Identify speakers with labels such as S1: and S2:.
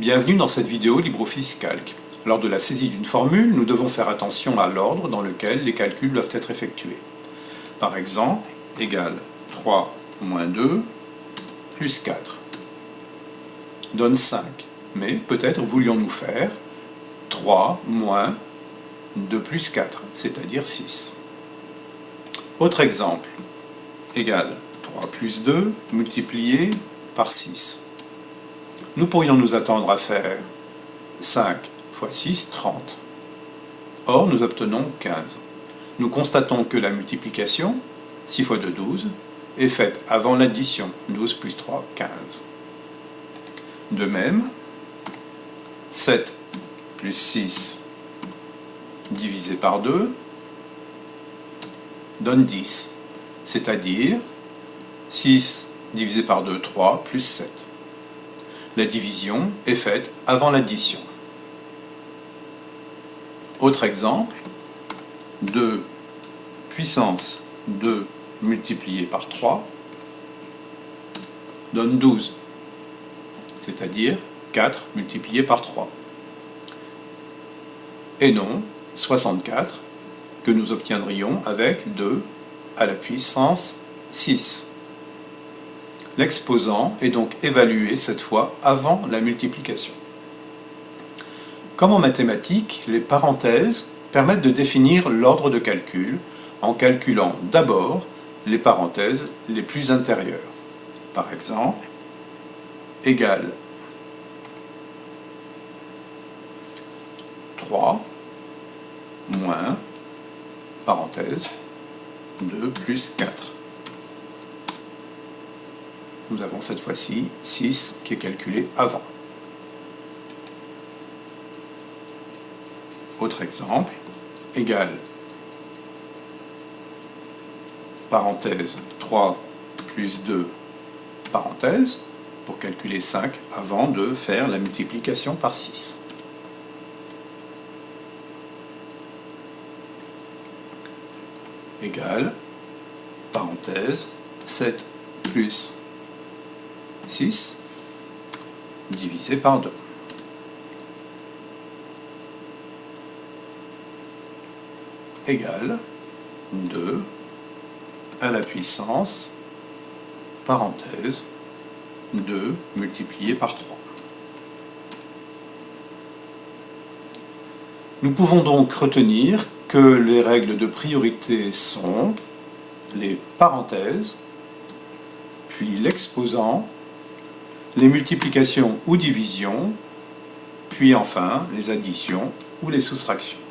S1: Bienvenue dans cette vidéo LibreOffice Calc. Lors de la saisie d'une formule, nous devons faire attention à l'ordre dans lequel les calculs doivent être effectués. Par exemple, égal 3 moins 2 plus 4 donne 5. Mais peut-être voulions-nous faire 3 moins 2 plus 4, c'est-à-dire 6. Autre exemple, égal 3 plus 2 multiplié par 6 nous pourrions nous attendre à faire 5 fois 6, 30. Or, nous obtenons 15. Nous constatons que la multiplication, 6 fois 2, 12, est faite avant l'addition, 12 plus 3, 15. De même, 7 plus 6 divisé par 2 donne 10, c'est-à-dire 6 divisé par 2, 3, plus 7 la division est faite avant l'addition. Autre exemple, 2 puissance 2 multiplié par 3 donne 12, c'est-à-dire 4 multiplié par 3. Et non 64 que nous obtiendrions avec 2 à la puissance 6. L'exposant est donc évalué cette fois avant la multiplication. Comme en mathématiques, les parenthèses permettent de définir l'ordre de calcul en calculant d'abord les parenthèses les plus intérieures. Par exemple, égal 3 moins parenthèse 2 plus 4 nous avons cette fois-ci 6 qui est calculé avant. Autre exemple, égal, parenthèse 3 plus 2, parenthèse, pour calculer 5 avant de faire la multiplication par 6. Égal, parenthèse, 7 plus 6 divisé par 2. égale 2 à la puissance, parenthèse, 2 multiplié par 3. Nous pouvons donc retenir que les règles de priorité sont les parenthèses, puis l'exposant, les multiplications ou divisions, puis enfin les additions ou les soustractions.